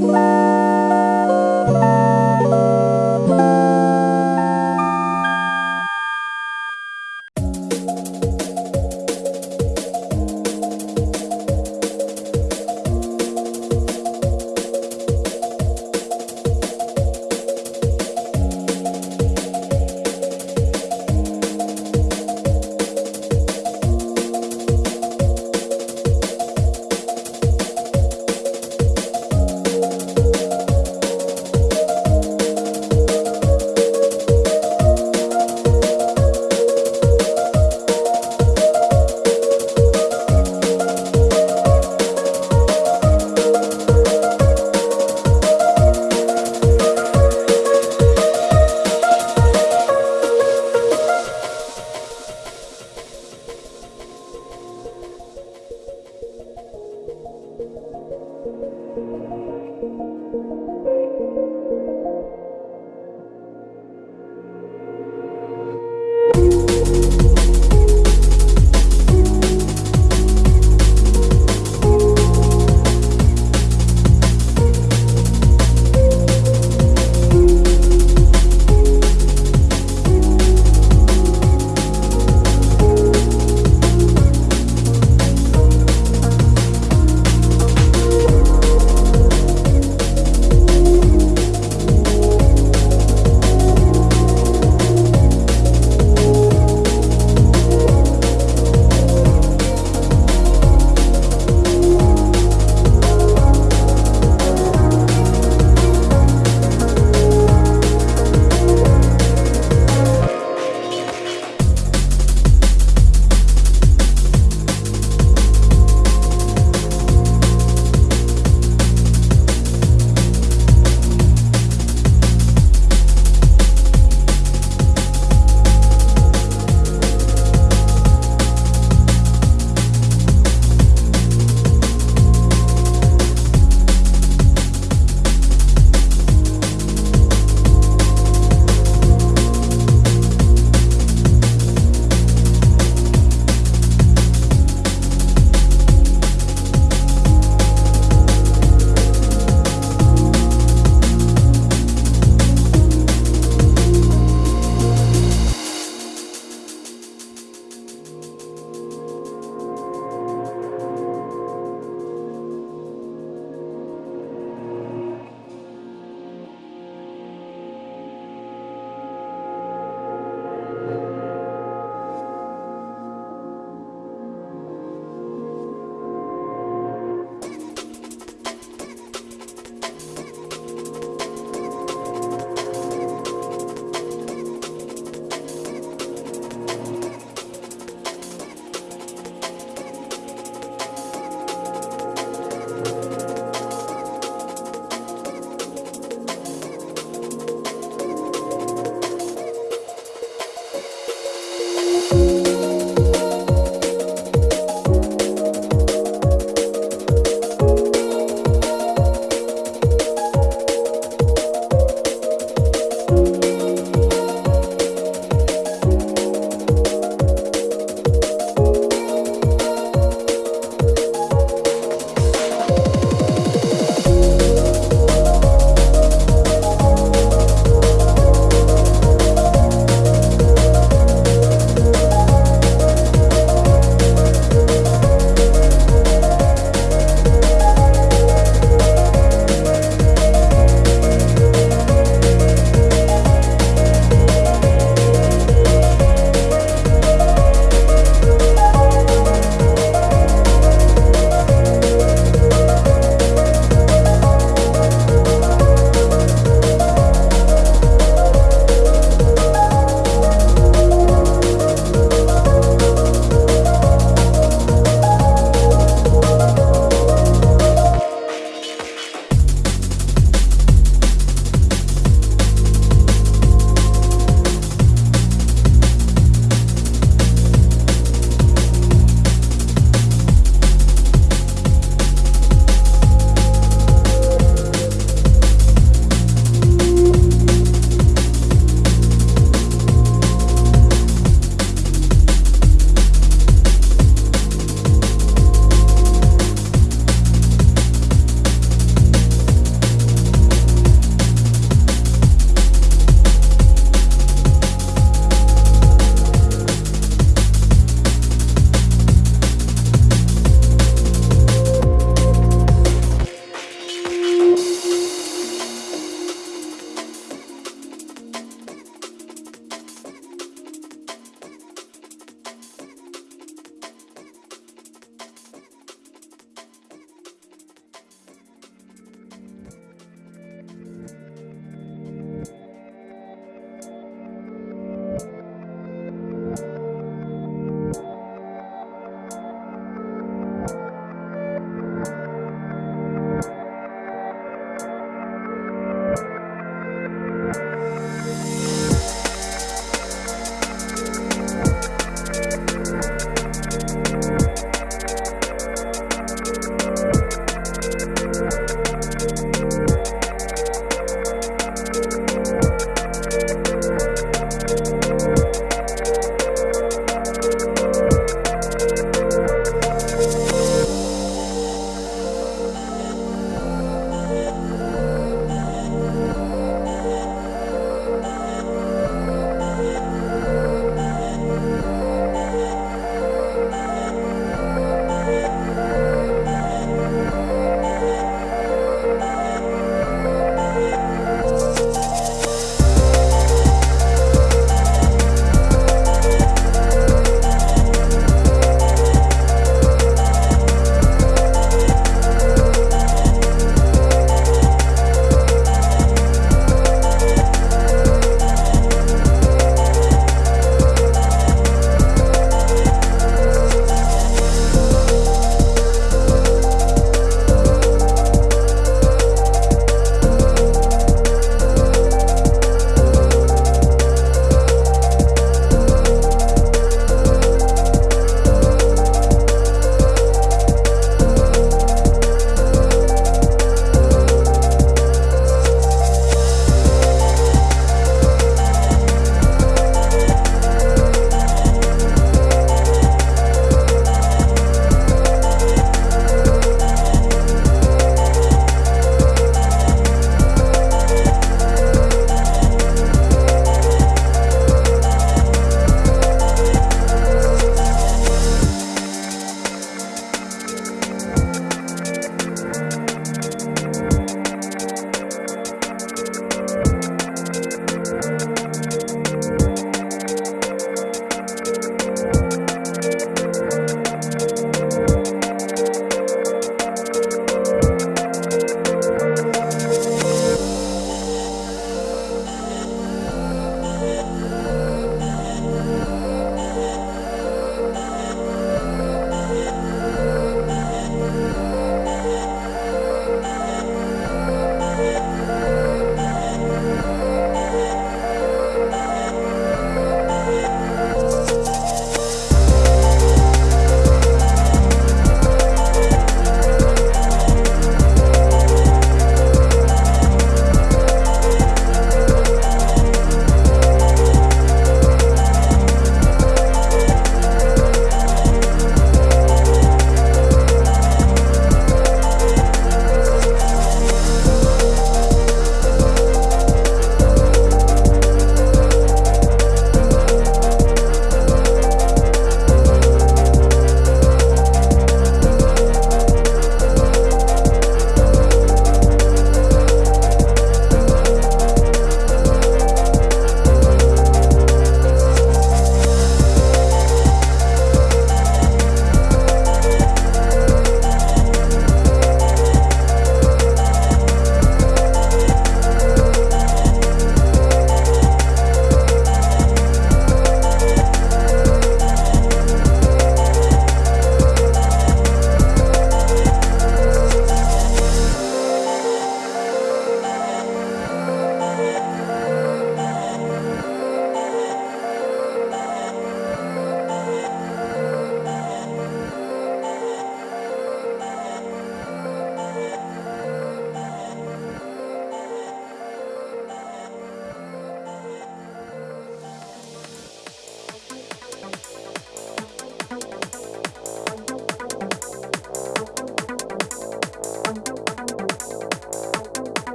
Bye.